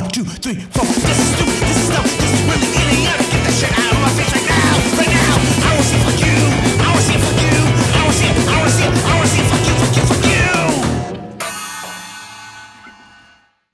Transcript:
One, two, three, four. This is stupid.